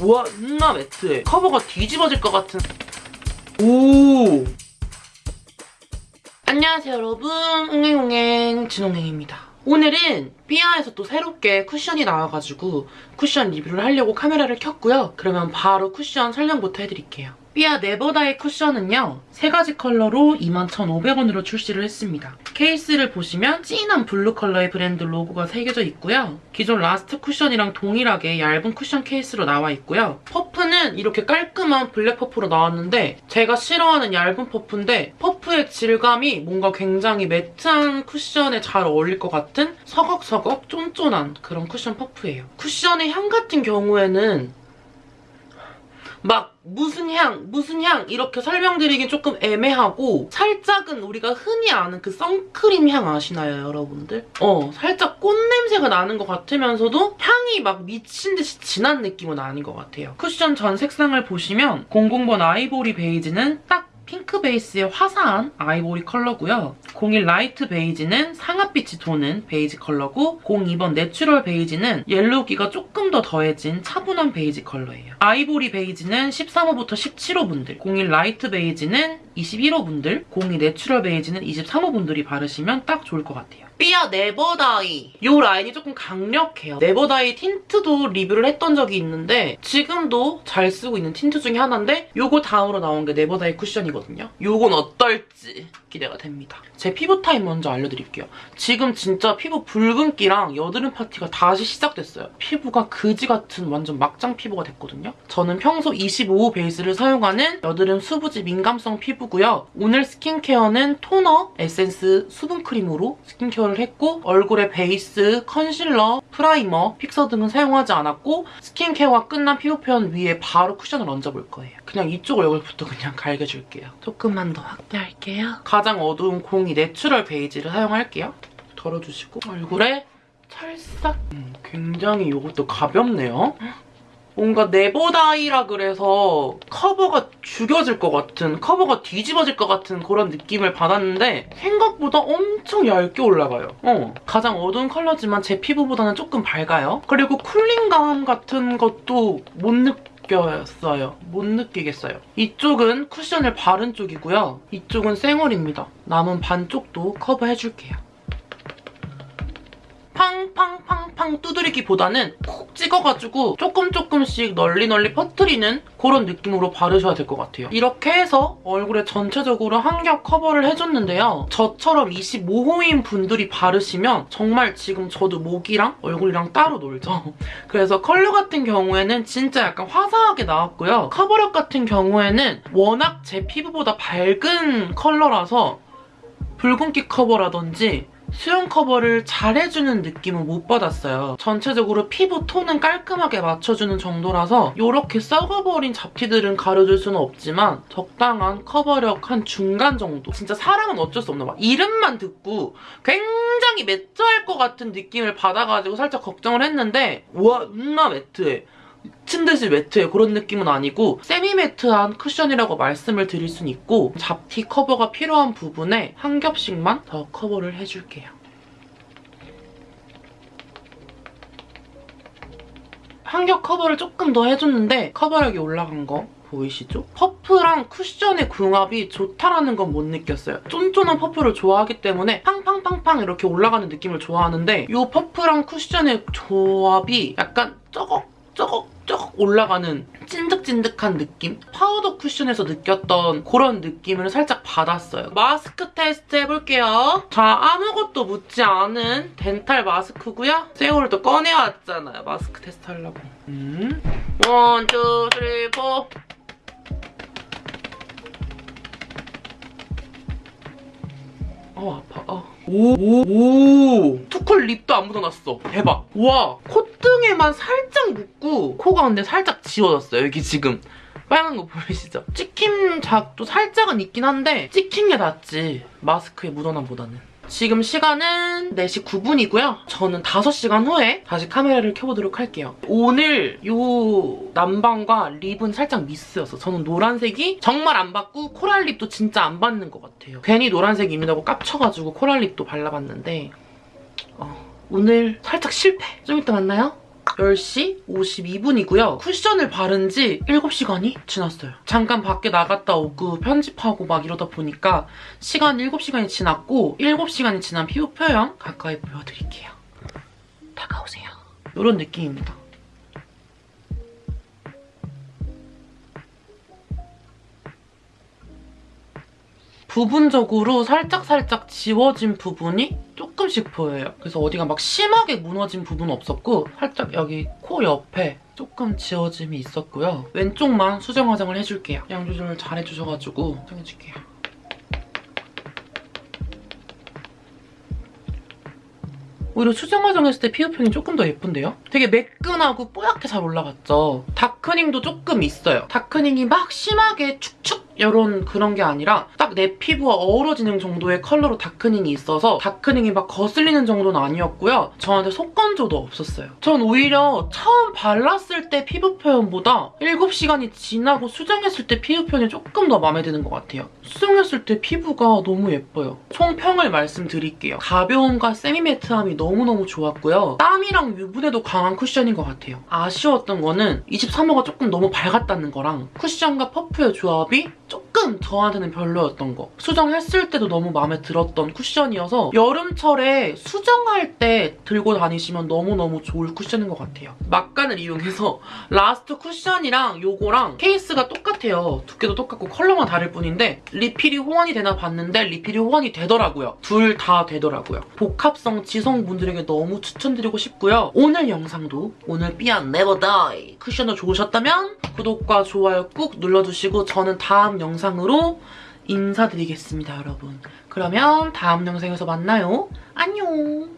우와 존나 매트해 커버가 뒤집어질 것 같은. 오. 안녕하세요 여러분. 웅행웅행 진홍행입니다. 오늘은 삐아에서 또 새롭게 쿠션이 나와가지고 쿠션 리뷰를 하려고 카메라를 켰고요. 그러면 바로 쿠션 설명부터 해드릴게요 삐아 네버다이 쿠션은요 세 가지 컬러로 21,500원으로 출시를 했습니다. 케이스를 보시면 진한 블루 컬러의 브랜드 로고가 새겨져 있고요. 기존 라스트 쿠션이랑 동일하게 얇은 쿠션 케이스로 나와 있고요. 퍼프는 이렇게 깔끔한 블랙 퍼프로 나왔는데 제가 싫어하는 얇은 퍼프인데 퍼프의 질감이 뭔가 굉장히 매트한 쿠션에 잘 어울릴 것 같은 서걱서걱 쫀쫀한 그런 쿠션 퍼프예요. 쿠션의 향 같은 경우에는 막 무슨 향, 무슨 향 이렇게 설명드리긴 조금 애매하고 살짝은 우리가 흔히 아는 그 선크림 향 아시나요, 여러분들? 어, 살짝 꽃냄새가 나는 것 같으면서도 향이 막 미친 듯이 진한 느낌은 아닌 것 같아요. 쿠션 전 색상을 보시면 00번 아이보리 베이지는 딱 핑크 베이스의 화사한 아이보리 컬러고요. 01 라이트 베이지는 상아빛이 도는 베이지 컬러고 02번 내추럴 베이지는 옐로우기가 조금 더 더해진 차분한 베이지 컬러예요. 아이보리 베이지는 13호부터 17호 분들, 01 라이트 베이지는 21호 분들, 02 내추럴 베이지는 23호 분들이 바르시면 딱 좋을 것 같아요. 삐아 네버다이 이 라인이 조금 강력해요. 네버다이 틴트도 리뷰를 했던 적이 있는데 지금도 잘 쓰고 있는 틴트 중에 하나인데 요거 다음으로 나온 게 네버다이 쿠션이거든요. 요건 어떨지 기대가 됩니다. 제 피부 타입 먼저 알려드릴게요. 지금 진짜 피부 붉은기랑 여드름 파티가 다시 시작됐어요. 피부가 그지 같은 완전 막장 피부가 됐거든요. 저는 평소 25호 베이스를 사용하는 여드름 수부지 민감성 피부 고요. 오늘 스킨케어는 토너, 에센스, 수분크림으로 스킨케어를 했고 얼굴에 베이스, 컨실러, 프라이머, 픽서 등은 사용하지 않았고 스킨케어가 끝난 피부 표면 위에 바로 쿠션을 얹어볼 거예요. 그냥 이쪽 얼굴부터 그냥 갈겨줄게요. 조금만 더 확대할게요. 가장 어두운 02 내추럴 베이지를 사용할게요. 덜어주시고 얼굴에 찰싹 음, 굉장히 이것도 가볍네요. 뭔가 네버다이라 그래서 커버가 죽여질 것 같은 커버가 뒤집어질 것 같은 그런 느낌을 받았는데 생각보다 엄청 얇게 올라가요. 어, 가장 어두운 컬러지만 제 피부보다는 조금 밝아요. 그리고 쿨링감 같은 것도 못 느껴요. 못 느끼겠어요. 이쪽은 쿠션을 바른 쪽이고요. 이쪽은 쌩얼입니다. 남은 반쪽도 커버해줄게요. 팡팡팡팡 두드리기보다는 콕 찍어가지고 조금 조금씩 널리 널리 퍼뜨리는 그런 느낌으로 바르셔야 될 것 같아요. 이렇게 해서 얼굴에 전체적으로 한 겹 커버를 해줬는데요. 저처럼 25호인 분들이 바르시면 정말 지금 저도 목이랑 얼굴이랑 따로 놀죠. 그래서 컬러 같은 경우에는 진짜 약간 화사하게 나왔고요. 커버력 같은 경우에는 워낙 제 피부보다 밝은 컬러라서 붉은기 커버라든지 수염 커버를 잘 해주는 느낌은 못 받았어요. 전체적으로 피부 톤은 깔끔하게 맞춰주는 정도라서 이렇게 썩어버린 잡티들은 가려줄 수는 없지만 적당한 커버력 한 중간 정도. 진짜 사람은 어쩔 수 없나 봐. 이름만 듣고 굉장히 매트할 것 같은 느낌을 받아가지고 살짝 걱정을 했는데 와 존나 매트해. 미친 듯이 매트해 그런 느낌은 아니고 세미 매트한 쿠션이라고 말씀을 드릴 순 있고 잡티 커버가 필요한 부분에 한 겹씩만 더 커버를 해줄게요. 한 겹 커버를 조금 더 해줬는데 커버력이 올라간 거 보이시죠? 퍼프랑 쿠션의 궁합이 좋다라는 건 못 느꼈어요. 쫀쫀한 퍼프를 좋아하기 때문에 팡팡팡팡 이렇게 올라가는 느낌을 좋아하는데 이 퍼프랑 쿠션의 조합이 약간 쩌걱 쩍쩍 올라가는 찐득찐득한 느낌? 파우더 쿠션에서 느꼈던 그런 느낌을 살짝 받았어요. 마스크 테스트 해볼게요. 자, 아무것도 묻지 않은 덴탈 마스크고요. 쌩얼을 또 꺼내왔잖아요. 마스크 테스트 하려고. 음. One, two, three, four. 어 아파 어. 오, 오, 오. 투쿨 립도 안 묻어났어. 대박. 와, 콧등에만 살짝 묻고 코가 근데 살짝 지워졌어요. 여기 지금. 빨간 거 보이시죠? 찍힘 자국도 살짝은 있긴 한데 찍힌 게 낫지. 마스크에 묻어남보다는. 지금 시간은 4시 9분이고요. 저는 5시간 후에 다시 카메라를 켜보도록 할게요. 오늘 이 남방과 립은 살짝 미스였어. 저는 노란색이 정말 안 받고 코랄 립도 진짜 안 받는 것 같아요. 괜히 노란색 입는다고 깝쳐가지고 코랄 립도 발라봤는데 어, 오늘 살짝 실패. 좀 이따 만나요. 10시 52분이고요. 쿠션을 바른 지 7시간이 지났어요. 잠깐 밖에 나갔다 오고 편집하고 막 이러다 보니까 시간 7시간이 지났고 7시간이 지난 피부 표현 가까이 보여드릴게요. 다가오세요. 이런 느낌입니다. 부분적으로 살짝살짝 지워진 부분이 조금씩 보여요. 그래서 어디가 막 심하게 무너진 부분은 없었고 살짝 여기 코 옆에 조금 지워짐이 있었고요. 왼쪽만 수정 화장을 해줄게요. 양 조절을 잘 해주셔가지고 수정해줄게요. 오히려 수정 화장했을 때 피부 표현이 조금 더 예쁜데요? 되게 매끈하고 뽀얗게 잘 올라갔죠? 다크닝도 조금 있어요. 다크닝이 막 심하게 축축 이런 그런 게 아니라 딱 내 피부와 어우러지는 정도의 컬러로 다크닝이 있어서 다크닝이 막 거슬리는 정도는 아니었고요. 저한테 속건조도 없었어요. 전 오히려 처음 발랐을 때 피부 표현보다 7시간이 지나고 수정했을 때 피부 표현이 조금 더 마음에 드는 것 같아요. 수정했을 때 피부가 너무 예뻐요. 총평을 말씀드릴게요. 가벼움과 세미매트함이 너무너무 좋았고요. 땀이랑 유분에도 강한 쿠션인 것 같아요. 아쉬웠던 거는 23호가 조금 너무 밝았다는 거랑 쿠션과 퍼프의 조합이 쪽? 조금 저한테는 별로였던 거. 수정했을 때도 너무 마음에 들었던 쿠션이어서 여름철에 수정할 때 들고 다니시면 너무너무 좋을 쿠션인 것 같아요. 막간을 이용해서 Last 쿠션이랑 요거랑 케이스가 똑같아요. 두께도 똑같고 컬러만 다를 뿐인데 리필이 호환이 되나 봤는데 리필이 호환이 되더라고요. 둘 다 되더라고요. 복합성 지성분들에게 너무 추천드리고 싶고요. 오늘 영상도 오늘 삐아 Never Die 쿠션도 좋으셨다면 구독과 좋아요 꾹 눌러주시고 저는 다음 영상으로 인사드리겠습니다, 여러분. 그러면 다음 영상에서 만나요. 안녕!